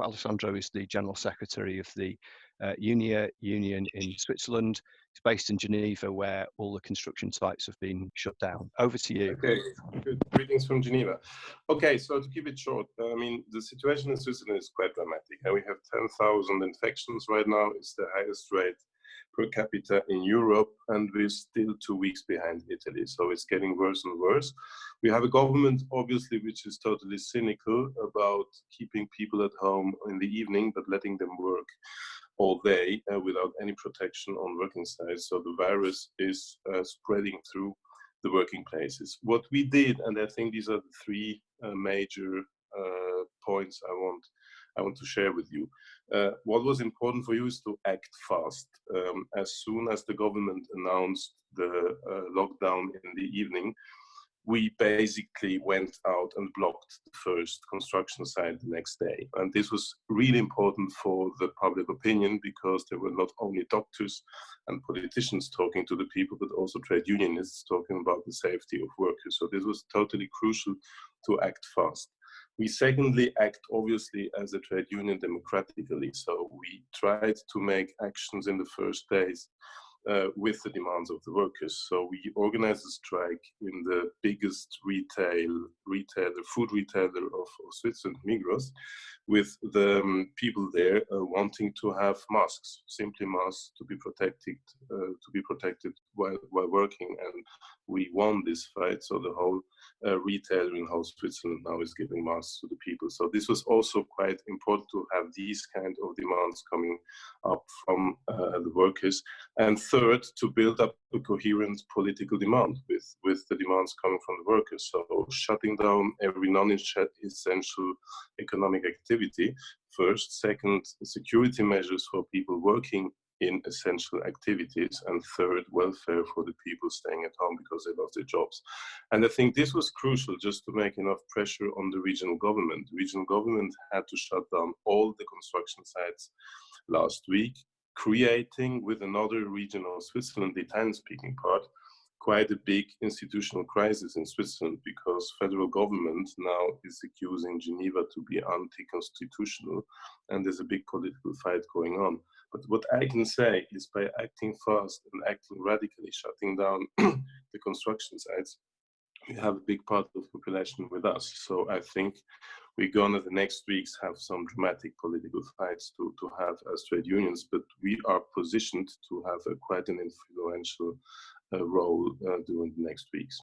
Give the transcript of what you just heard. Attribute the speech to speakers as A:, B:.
A: Alessandro is the General Secretary of the uh, UNIA Union in Switzerland. He's based in Geneva, where all the construction sites have been shut down. Over to you.
B: Okay, good. Greetings from Geneva. Okay, so to keep it short, I mean, the situation in Switzerland is quite dramatic. And we have 10,000 infections right now. It's the highest rate per capita in Europe, and we're still two weeks behind Italy. So it's getting worse and worse. We have a government, obviously, which is totally cynical about keeping people at home in the evening, but letting them work all day uh, without any protection on working sites. So the virus is uh, spreading through the working places. What we did, and I think these are the three uh, major uh, points I want I want to share with you. Uh, what was important for you is to act fast. Um, as soon as the government announced the uh, lockdown in the evening, we basically went out and blocked the first construction site the next day. And this was really important for the public opinion because there were not only doctors and politicians talking to the people, but also trade unionists talking about the safety of workers. So this was totally crucial to act fast. We secondly act obviously as a trade union democratically. So we tried to make actions in the first days uh, with the demands of the workers. So we organized a strike in the biggest retail retailer, food retailer of, of Switzerland, Migros, with the um, people there uh, wanting to have masks, simply masks to be protected, uh, to be protected while while working. And we won this fight. So the whole uh, retailer in whole Switzerland now is giving masks to the people. So this was also quite important to have these kind of demands coming up from uh, the workers. And to build up a coherent political demand with, with the demands coming from the workers. So shutting down every non-essential economic activity first. Second, security measures for people working in essential activities and third welfare for the people staying at home because they lost their jobs and i think this was crucial just to make enough pressure on the regional government the regional government had to shut down all the construction sites last week creating with another region of switzerland the italian speaking part quite a big institutional crisis in Switzerland because federal government now is accusing Geneva to be anti-constitutional and there's a big political fight going on. But what I can say is by acting fast and acting radically, shutting down the construction sites, we have a big part of the population with us. So I think we're gonna the next weeks have some dramatic political fights to, to have as trade unions, but we are positioned to have a quite an influential uh, role uh, during the next weeks.